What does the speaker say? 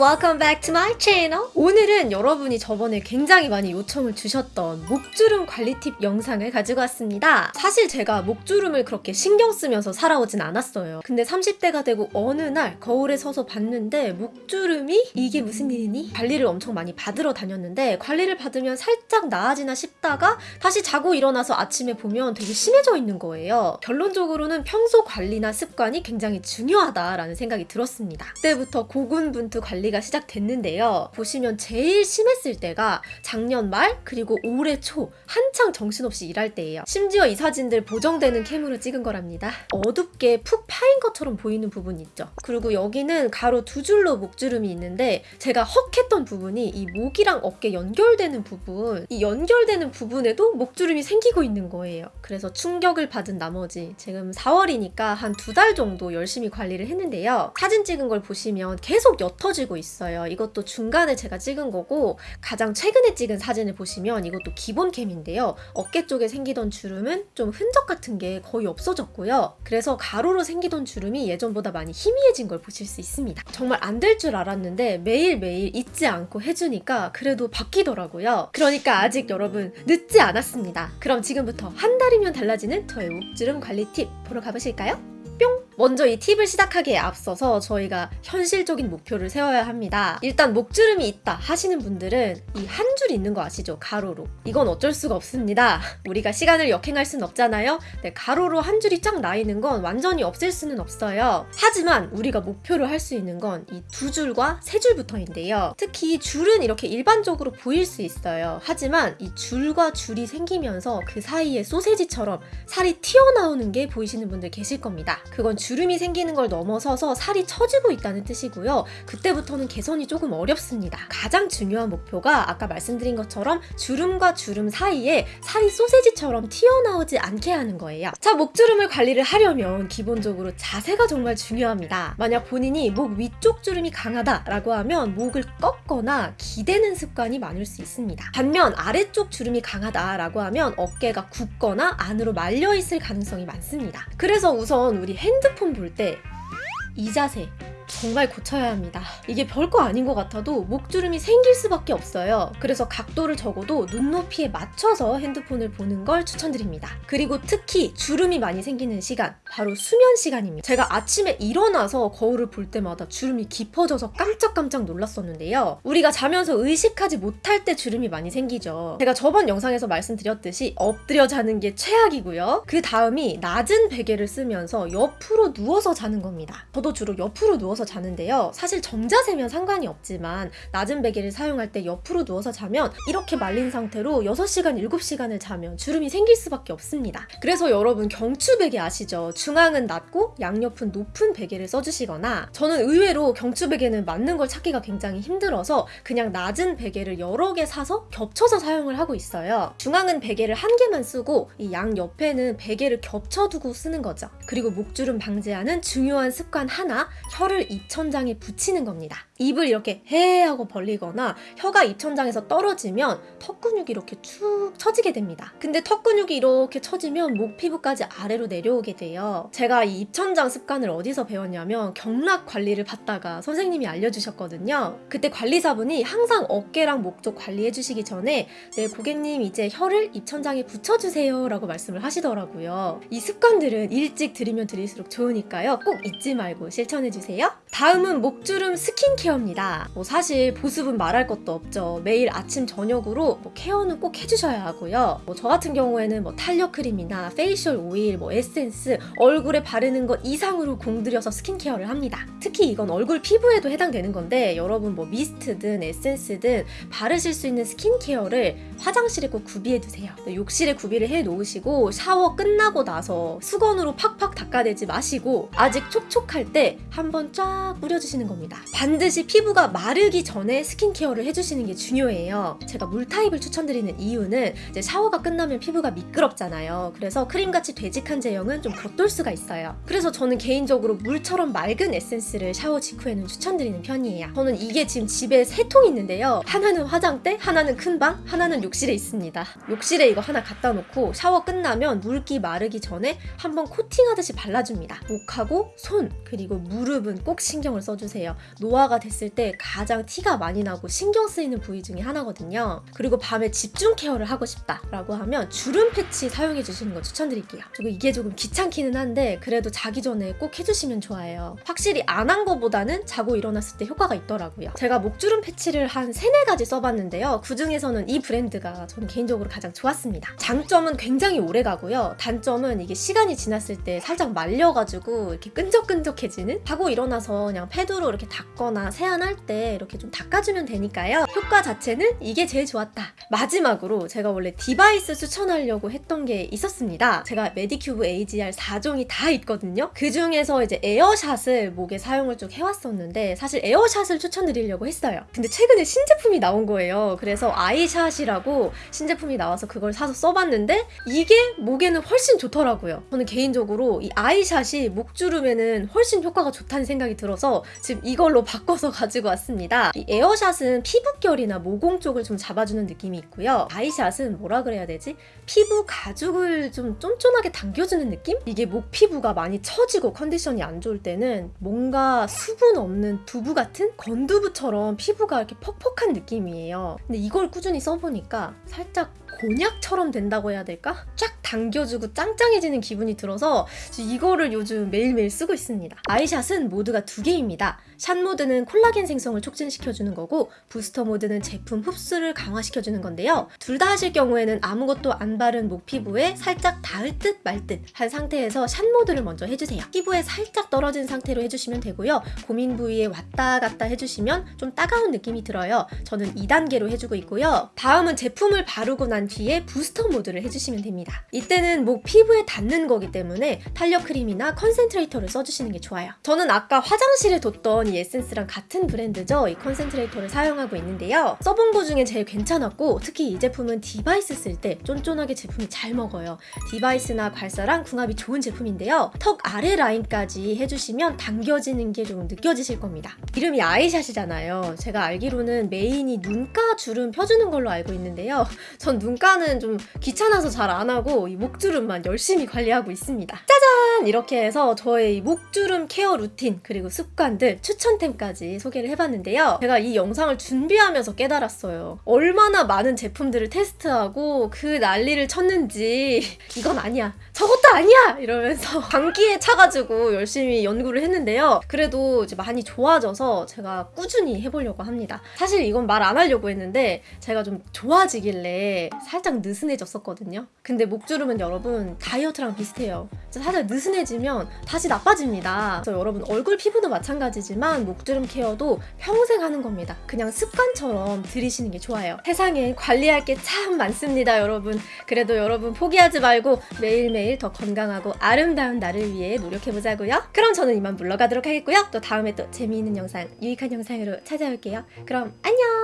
welcome back to my channel. 오늘은 여러분이 저번에 굉장히 많이 요청을 주셨던 목주름 관리 팁 영상을 가지고 왔습니다. 사실 제가 목주름을 그렇게 신경 쓰면서 살아오진 않았어요. 근데 30대가 되고 어느 날 거울에 서서 봤는데 목주름이 이게 무슨 일이니? 관리를 엄청 많이 받으러 다녔는데 관리를 받으면 살짝 나아지나 싶다가 다시 자고 일어나서 아침에 보면 되게 심해져 있는 거예요. 결론적으로는 평소 관리나 습관이 굉장히 중요하다라는 생각이 들었습니다. 그때부터 고군분투 관리 가 시작됐는데요. 보시면 제일 심했을 때가 작년 말 그리고 올해 초 한창 정신없이 일할 때예요. 심지어 이 사진들 보정되는 캠으로 찍은 거랍니다. 어둡게 푹 파인 것처럼 보이는 부분 있죠. 그리고 여기는 가로 두 줄로 목주름이 있는데 제가 헉 했던 부분이 이 목이랑 어깨 연결되는 부분 이 연결되는 부분에도 목주름이 생기고 있는 거예요. 그래서 충격을 받은 나머지 지금 4월이니까 한 두 달 정도 열심히 관리를 했는데요. 사진 찍은 걸 보시면 계속 옅어지고 있어요. 이것도 중간에 제가 찍은 거고 가장 최근에 찍은 사진을 보시면 이것도 기본 캠인데요. 어깨 쪽에 생기던 주름은 좀 흔적 같은 게 거의 없어졌고요. 그래서 가로로 생기던 주름이 예전보다 많이 희미해진 걸 보실 수 있습니다. 정말 안 될 줄 알았는데 매일매일 잊지 않고 해주니까 그래도 바뀌더라고요. 그러니까 아직 여러분 늦지 않았습니다. 그럼 지금부터 한 달이면 달라지는 저의 목주름 관리 팁 보러 가보실까요? 뿅! 먼저 이 팁을 시작하기에 앞서서 저희가 현실적인 목표를 세워야 합니다. 일단 목주름이 있다 하시는 분들은 이 한 줄 있는 거 아시죠? 가로로. 이건 어쩔 수가 없습니다. 우리가 시간을 역행할 순 없잖아요. 네, 가로로 한 줄이 쫙 나 있는 건 완전히 없앨 수는 없어요. 하지만 우리가 목표로 할수 있는 건 이 두 줄과 세 줄부터인데요. 특히 줄은 이렇게 일반적으로 보일 수 있어요. 하지만 이 줄과 줄이 생기면서 그 사이에 소세지처럼 살이 튀어나오는 게 보이시는 분들 계실 겁니다. 그건 주름이 생기는 걸 넘어서서 살이 처지고 있다는 뜻이고요. 그때부터는 개선이 조금 어렵습니다. 가장 중요한 목표가 아까 말씀드린 것처럼 주름과 주름 사이에 살이 소세지처럼 튀어나오지 않게 하는 거예요. 자, 목주름을 관리를 하려면 기본적으로 자세가 정말 중요합니다. 만약 본인이 목 위쪽 주름이 강하다라고 하면 목을 꺾거나 기대는 습관이 많을 수 있습니다. 반면 아래쪽 주름이 강하다라고 하면 어깨가 굽거나 안으로 말려 있을 가능성이 많습니다. 그래서 우선 우리 핸드폰 볼 때 이 자세 정말 고쳐야 합니다. 이게 별거 아닌 것 같아도 목주름이 생길 수밖에 없어요. 그래서 각도를 적어도 눈높이에 맞춰서 핸드폰을 보는 걸 추천드립니다. 그리고 특히 주름이 많이 생기는 시간, 바로 수면 시간입니다. 제가 아침에 일어나서 거울을 볼 때마다 주름이 깊어져서 깜짝깜짝 놀랐었는데요. 우리가 자면서 의식하지 못할 때 주름이 많이 생기죠. 제가 저번 영상에서 말씀드렸듯이 엎드려 자는 게 최악이고요. 그 다음이 낮은 베개를 쓰면서 옆으로 누워서 자는 겁니다. 저도 주로 옆으로 누워 서 자는데요. 사실 정자세면 상관이 없지만 낮은 베개를 사용할 때 옆으로 누워서 자면 이렇게 말린 상태로 6시간, 7시간을 자면 주름이 생길 수밖에 없습니다. 그래서 여러분 경추 베개 아시죠? 중앙은 낮고 양옆은 높은 베개를 써주시거나 저는 의외로 경추 베개는 맞는 걸 찾기가 굉장히 힘들어서 그냥 낮은 베개를 여러 개 사서 겹쳐서 사용을 하고 있어요. 중앙은 베개를 한 개만 쓰고 이 양 옆에는 베개를 겹쳐두고 쓰는 거죠. 그리고 목주름 방지하는 중요한 습관 하나, 혀를 입천장에 붙이는 겁니다. 입을 이렇게 해 하고 벌리거나 혀가 입천장에서 떨어지면 턱 근육이 이렇게 축 처지게 됩니다. 근데 턱 근육이 이렇게 처지면 목 피부까지 아래로 내려오게 돼요. 제가 이 입천장 습관을 어디서 배웠냐면 경락 관리를 받다가 선생님이 알려주셨거든요. 그때 관리사분이 항상 어깨랑 목 쪽 관리해 주시기 전에 네 고객님 이제 혀를 입천장에 붙여주세요 라고 말씀을 하시더라고요. 이 습관들은 일찍 들이면 들일수록 좋으니까요. 꼭 잊지 말고 실천해 주세요. 다음은 목주름 스킨케어입니다. 뭐 사실 보습은 말할 것도 없죠. 매일 아침 저녁으로 뭐 케어는 꼭 해주셔야 하고요. 뭐 저 같은 경우에는 뭐 탄력 크림이나 facial oil, 뭐 에센스, 얼굴에 바르는 것 이상으로 공들여서 스킨케어를 합니다. 특히 이건 얼굴 피부에도 해당되는 건데 여러분 뭐 미스트든 에센스든 바르실 수 있는 스킨케어를 화장실에 꼭 구비해 두세요. 네, 욕실에 구비를 해 놓으시고 샤워 끝나고 나서 수건으로 팍팍 닦아내지 마시고 아직 촉촉할 때 한번 쫙 뿌려주시는 겁니다. 반드시 피부가 마르기 전에 스킨케어를 해주시는 게 중요해요. 제가 물 타입을 추천드리는 이유는 이제 샤워가 끝나면 피부가 미끄럽잖아요. 그래서 크림같이 되직한 제형은 좀 겉돌 수가 있어요. 그래서 저는 개인적으로 물처럼 맑은 에센스를 샤워 직후에는 추천드리는 편이에요. 저는 이게 지금 집에 세 통 있는데요. 하나는 화장대, 하나는 큰 방, 하나는 욕실에 있습니다. 욕실에 이거 하나 갖다 놓고 샤워 끝나면 물기 마르기 전에 한번 코팅하듯이 발라줍니다. 목하고 손 그리고 무릎은 꼭꼭 신경을 써주세요. 노화가 됐을 때 가장 티가 많이 나고 신경 쓰이는 부위 중에 하나거든요. 그리고 밤에 집중 케어를 하고 싶다라고 하면 주름 패치 사용해 주시는 거 추천드릴게요. 그리고 이게 조금 귀찮기는 한데 그래도 자기 전에 꼭 해주시면 좋아요. 확실히 안 한 거보다는 자고 일어났을 때 효과가 있더라고요. 제가 목주름 패치를 한 세네 가지 써봤는데요. 그 중에서는 이 브랜드가 저는 개인적으로 가장 좋았습니다. 장점은 굉장히 오래 가고요. 단점은 이게 시간이 지났을 때 살짝 말려가지고 이렇게 끈적끈적해지는? 자고 일어나서 그냥 패드로 이렇게 닦거나 세안할 때 이렇게 좀 닦아주면 되니까요. 효과 자체는 이게 제일 좋았다. 마지막으로 제가 원래 device 추천하려고 했던 게 있었습니다. 제가 메디큐브 AGE-R 4종이 다 있거든요. 그 중에서 이제 에어샷을 목에 사용을 쭉 해왔었는데 사실 에어샷을 추천드리려고 했어요. 근데 최근에 신제품이 나온 거예요. 그래서 아이샷이라고 신제품이 나와서 그걸 사서 써봤는데 이게 목에는 훨씬 좋더라고요. 저는 개인적으로 이 아이샷이 목주름에는 훨씬 효과가 좋다는 생각이 들어서 지금 이걸로 바꿔서 가지고 왔습니다. 이 에어샷은 피부결이나 모공 쪽을 좀 잡아주는 느낌이 있고요. 아이샷은 뭐라 그래야 되지? 피부 가죽을 좀 쫀쫀하게 당겨주는 느낌? 이게 목 피부가 많이 처지고 컨디션이 안 좋을 때는 뭔가 수분 없는 두부 같은 건두부처럼 피부가 이렇게 퍽퍽한 느낌이에요. 근데 이걸 꾸준히 써보니까 살짝 곤약처럼 된다고 해야 될까? 쫙 당겨주고 짱짱해지는 기분이 들어서 이거를 요즘 매일매일 쓰고 있습니다. 아이샷은 모드가 두 개입니다. 샷 모드는 콜라겐 생성을 촉진시켜주는 거고 부스터 모드는 제품 흡수를 강화시켜주는 건데요. 둘 다 하실 경우에는 아무것도 안 바른 목 피부에 살짝 닿을 듯 말 듯 한 상태에서 샷 모드를 먼저 해주세요. 피부에 살짝 떨어진 상태로 해주시면 되고요. 고민 부위에 왔다 갔다 해주시면 좀 따가운 느낌이 들어요. 저는 2단계로 해주고 있고요. 다음은 제품을 바르고 난 뒤에 booster mode를 해주시면 됩니다. 이때는 목 피부에 닿는 거기 때문에 탄력 크림이나 concentrator를 써주시는 게 좋아요. 저는 아까 화장실에 뒀던 이 에센스랑 같은 브랜드죠. 이 concentrator를 사용하고 있는데요. 써본 거 중에 제일 괜찮았고 특히 이 제품은 device 쓸 때 쫀쫀하게 제품이 잘 먹어요. device나 괄사랑 궁합이 좋은 제품인데요. 턱 아래 라인까지 해주시면 당겨지는 게 좀 느껴지실 겁니다. 이름이 아이샷이잖아요. 제가 알기로는 메인이 눈가 주름 펴주는 걸로 알고 있는데요. 전 눈가는 좀 귀찮아서 잘 안 하고 이 목주름만 열심히 관리하고 있습니다. 짜잔! 이렇게 해서 저의 이 목주름 케어 루틴 그리고 습관들 추천템까지 소개를 해봤는데요. 제가 이 영상을 준비하면서 깨달았어요. 얼마나 많은 제품들을 테스트하고 그 난리를 쳤는지 이건 아니야. 저것도 아니야! 이러면서 광기에 차가지고 열심히 연구를 했는데요. 그래도 이제 많이 좋아져서 제가 꾸준히 해보려고 합니다. 사실 이건 말 안 하려고 했는데 제가 좀 좋아지길래 살짝 느슨해졌었거든요. 근데 목주름은 여러분 다이어트랑 비슷해요. 살짝 느슨해지면 다시 나빠집니다. 그래서 여러분 얼굴 피부도 마찬가지지만 목주름 케어도 평생 하는 겁니다. 그냥 습관처럼 들이시는 게 좋아요. 세상에 관리할 게 참 많습니다, 여러분. 그래도 여러분 포기하지 말고 매일매일 더 건강하고 아름다운 나를 위해 노력해보자고요. 그럼 저는 이만 물러가도록 하겠고요. 또 다음에 또 재미있는 영상, 유익한 영상으로 찾아올게요. 그럼 안녕!